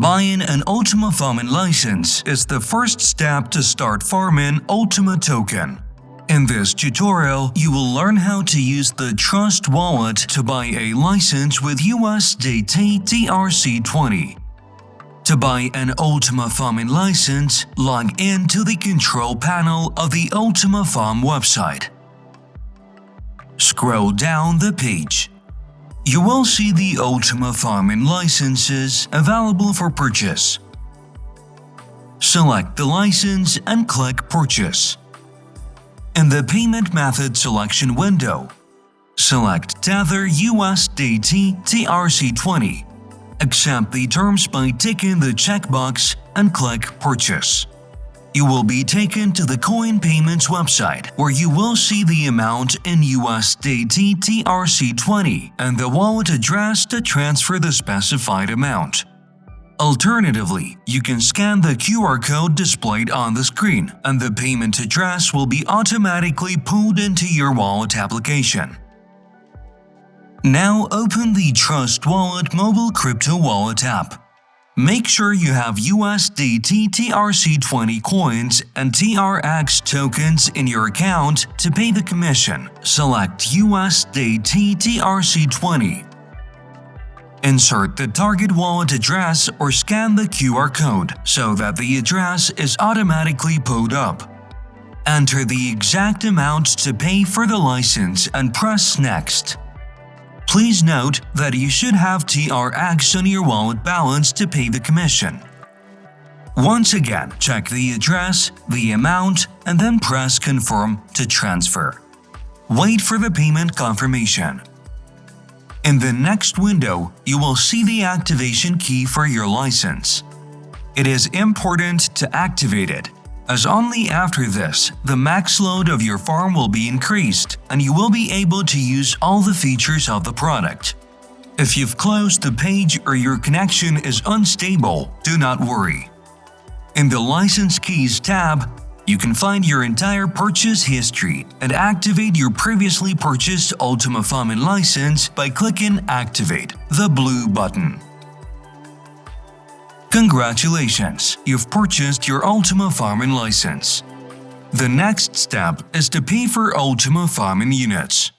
Buying an Ultima Farming license is the first step to start farming Ultima token. In this tutorial, you will learn how to use the Trust Wallet to buy a license with USDT TRC20. To buy an Ultima Farming license, log in to the control panel of the Ultima Farm website. Scroll down the page you will see the Ultima Farming licenses available for purchase. Select the license and click Purchase. In the Payment Method selection window, select Tether USDT TRC20. Accept the terms by ticking the checkbox and click Purchase you will be taken to the Coin Payments website where you will see the amount in USDT TRC20 and the wallet address to transfer the specified amount. Alternatively, you can scan the QR code displayed on the screen and the payment address will be automatically pulled into your wallet application. Now open the Trust Wallet mobile crypto wallet app. Make sure you have USDT TRC20 coins and TRX tokens in your account to pay the commission. Select USDT TRC20. Insert the target wallet address or scan the QR code so that the address is automatically pulled up. Enter the exact amount to pay for the license and press Next. Please note that you should have TRX on your wallet balance to pay the commission. Once again, check the address, the amount, and then press Confirm to transfer. Wait for the payment confirmation. In the next window, you will see the activation key for your license. It is important to activate it as only after this, the max load of your farm will be increased and you will be able to use all the features of the product. If you've closed the page or your connection is unstable, do not worry. In the License Keys tab, you can find your entire purchase history and activate your previously purchased Ultima Farming license by clicking Activate, the blue button. Congratulations, you've purchased your Ultima Farming license. The next step is to pay for Ultima Farming units.